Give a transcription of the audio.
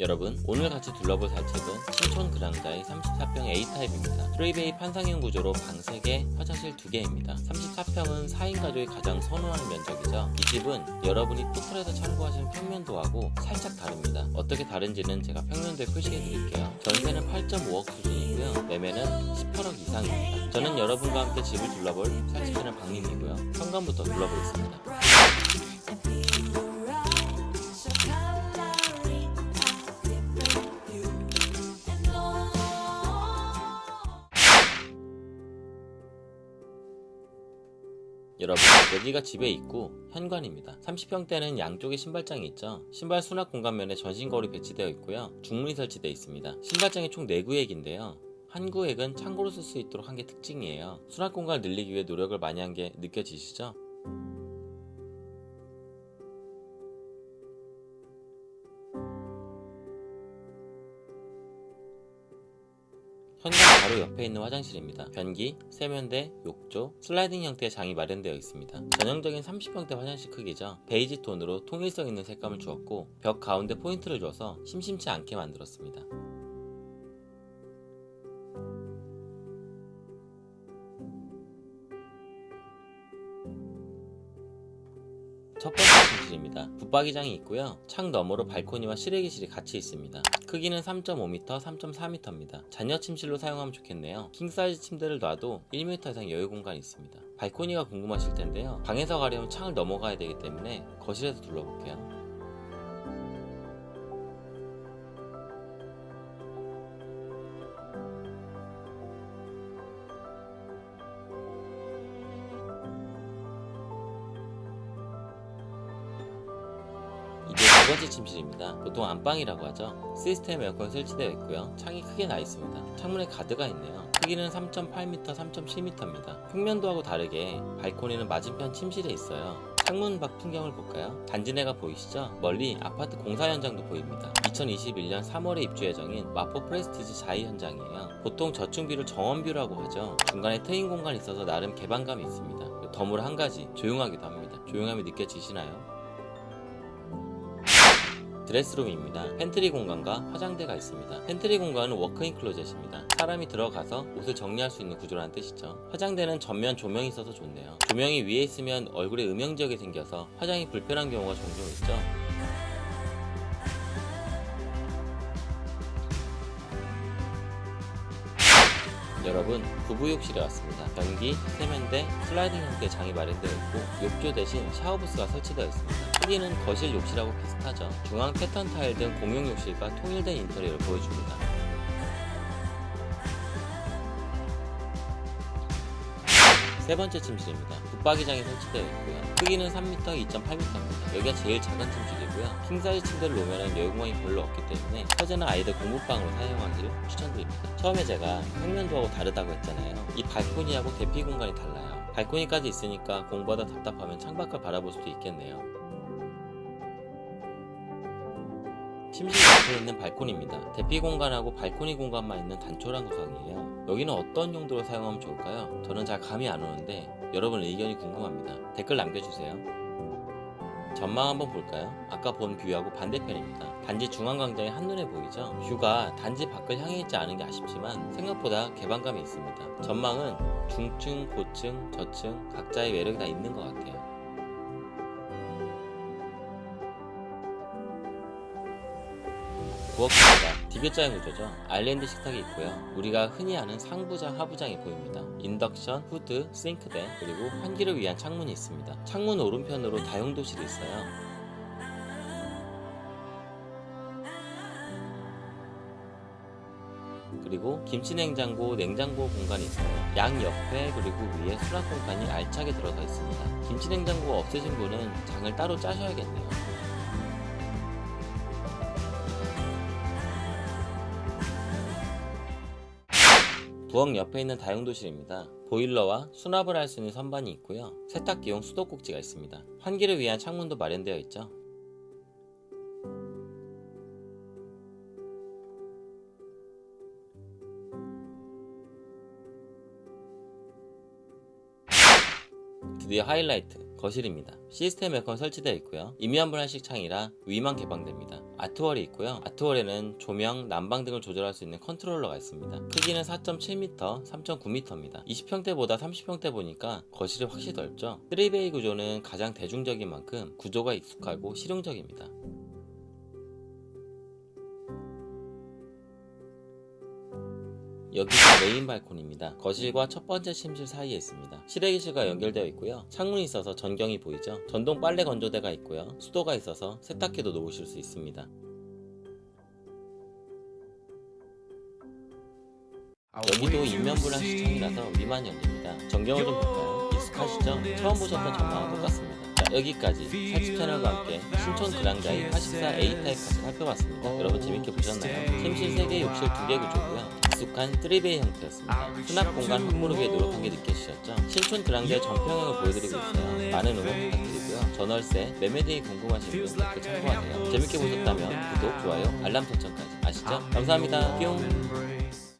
여러분 오늘 같이 둘러볼 사책은 신촌 그랑자의 34평 A타입입니다. 3베이 판상형 구조로 방 3개, 화장실 2개입니다. 34평은 4인 가족이 가장 선호하는 면적이죠. 이 집은 여러분이 포털에서 참고하신 평면도하고 살짝 다릅니다. 어떻게 다른지는 제가 평면도에 표시해 드릴게요. 전세는 8.5억 수준이고요. 매매는 18억 이상입니다. 저는 여러분과 함께 집을 둘러볼 살집하는 방님이고요. 현관부터 둘러보겠습니다. 여러분 여기가 집의 입구 현관입니다. 30평대는 양쪽에 신발장이 있죠. 신발 수납 공간면에 전신거울이 배치되어 있고요. 중문이 설치되어 있습니다. 신발장이 총 4구획인데요. 한 구획은 창고로 쓸 수 있도록 한 게 특징이에요. 수납 공간을 늘리기 위해 노력을 많이 한 게 느껴지시죠? 바로 옆에 있는 화장실입니다. 변기, 세면대, 욕조, 슬라이딩 형태의 장이 마련되어 있습니다. 전형적인 30평대 화장실 크기죠. 베이지 톤으로 통일성 있는 색감을 주었고 벽 가운데 포인트를 줘서 심심치 않게 만들었습니다. 첫 번째 침실입니다. 붙박이장이 있고요. 창 너머로 발코니와 실외기실이 같이 있습니다. 크기는 3.5m, 3.4m입니다. 자녀 침실로 사용하면 좋겠네요. 킹사이즈 침대를 놔도 1m 이상 여유 공간이 있습니다. 발코니가 궁금하실 텐데요. 방에서 가려면 창을 넘어가야 되기 때문에 거실에서 둘러볼게요. 두 번째 침실입니다. 보통 안방이라고 하죠. 시스템 에어컨 설치되어 있고요. 창이 크게 나 있습니다. 창문에 가드가 있네요. 크기는 3.8m, 3.7m입니다. 평면도하고 다르게 발코니는 맞은편 침실에 있어요. 창문 밖 풍경을 볼까요? 단지내가 보이시죠? 멀리 아파트 공사 현장도 보입니다. 2021년 3월에 입주 예정인 마포 프레스티지 자이 현장이에요. 보통 저층뷰를 정원뷰라고 하죠. 중간에 트인 공간이 있어서 나름 개방감이 있습니다. 덤으로 한 가지 조용하기도 합니다. 조용함이 느껴지시나요? 드레스룸입니다. 팬트리 공간과 화장대가 있습니다. 팬트리 공간은 walk-in closet입니다. 사람이 들어가서 옷을 정리할 수 있는 구조라는 뜻이죠. 화장대는 전면 조명이 있어서 좋네요. 조명이 위에 있으면 얼굴에 음영 지역이 생겨서 화장이 불편한 경우가 종종 있죠. 여러분 부부욕실에 왔습니다. 변기, 세면대, 슬라이딩 형태의 장이 마련되어 있고 욕조 대신 샤워부스가 설치되어 있습니다. 크기는 거실 욕실하고 비슷하죠. 중앙 패턴 타일 등 공용 욕실과 통일된 인테리어를 보여줍니다. 세 번째 침실입니다. 붙박이장이 설치되어 있고요. 크기는 3m, 2.8m입니다. 여기가 제일 작은 침실이고요. 킹사이즈 침대를 놓으면 여유공간이 별로 없기 때문에 현재는 아이들 공부방으로 사용하기를 추천드립니다. 처음에 제가 평면도하고 다르다고 했잖아요. 이 발코니하고 대피 공간이 달라요. 발코니까지 있으니까 공부하다 답답하면 창밖을 바라볼 수도 있겠네요. 침실 옆에 있는 발코니입니다. 대피 공간하고 발코니 공간만 있는 단촐한 구성이에요. 여기는 어떤 용도로 사용하면 좋을까요? 저는 잘 감이 안 오는데 여러분 의견이 궁금합니다. 댓글 남겨주세요. 전망 한번 볼까요? 아까 본 뷰하고 반대편입니다. 단지 중앙광장이 한눈에 보이죠? 뷰가 단지 밖을 향해 있지 않은 게 아쉽지만 생각보다 개방감이 있습니다. 전망은 중층, 고층, 저층 각자의 매력이 다 있는 것 같아요. 부엌입니다. 디귿자형 구조죠. 아일랜드 식탁이 있고요. 우리가 흔히 아는 상부장, 하부장이 보입니다. 인덕션, 후드, 싱크대, 그리고 환기를 위한 창문이 있습니다. 창문 오른편으로 다용도실이 있어요. 그리고 김치냉장고, 냉장고 공간이 있어요. 양 옆에 그리고 위에 수납 공간이 알차게 들어서 있습니다. 김치냉장고가 없으신 분은 장을 따로 짜셔야겠네요. 부엌 옆에 있는 다용도실입니다. 보일러와 수납을 할 수 있는 선반이 있고요. 세탁기용 수도꼭지가 있습니다. 환기를 위한 창문도 마련되어 있죠. 드디어 하이라이트 거실입니다. 시스템 에어컨 설치되어 있고요. 임의한 분할식 창이라 위만 개방됩니다. 아트월이 있고요. 아트월에는 조명, 난방 등을 조절할 수 있는 컨트롤러가 있습니다. 크기는 4.7m, 3.9m입니다. 20평대보다 30평대 보니까 거실이 확실히 넓죠. 3베이 구조는 가장 대중적인 만큼 구조가 익숙하고 실용적입니다. 여기가 메인 발코니입니다. 거실과 첫 번째 침실 사이에 있습니다. 실외기실과 연결되어 있고요. 창문이 있어서 전경이 보이죠. 전동 빨래 건조대가 있고요. 수도가 있어서 세탁기도 놓으실 수 있습니다. 여기도 입면분할 시창이라서 위만 열립니다. 전경을 좀 볼까요? 익숙하시죠? 처음 보셨던 전망과 똑같습니다. 자, 여기까지 살집 채널과 함께 신촌 그랑자이 84 A타입까지 살펴봤습니다. 여러분 재밌게 보셨나요? 침실 3개, 욕실 2개 구조고요. 익숙한 3베이 형태였습니다. 수납 공간 확보를 위해 노력한 게 느껴지셨죠? 신촌 그랑자이 전평형을 보여드리고 있어요. 많은 응원 부탁드리고요. 전월세, 매매 등이 궁금하신 분 댓글 참고하세요. 재밌게 보셨다면 구독, 좋아요, 알람 설정까지 아시죠? 감사합니다. 뿅!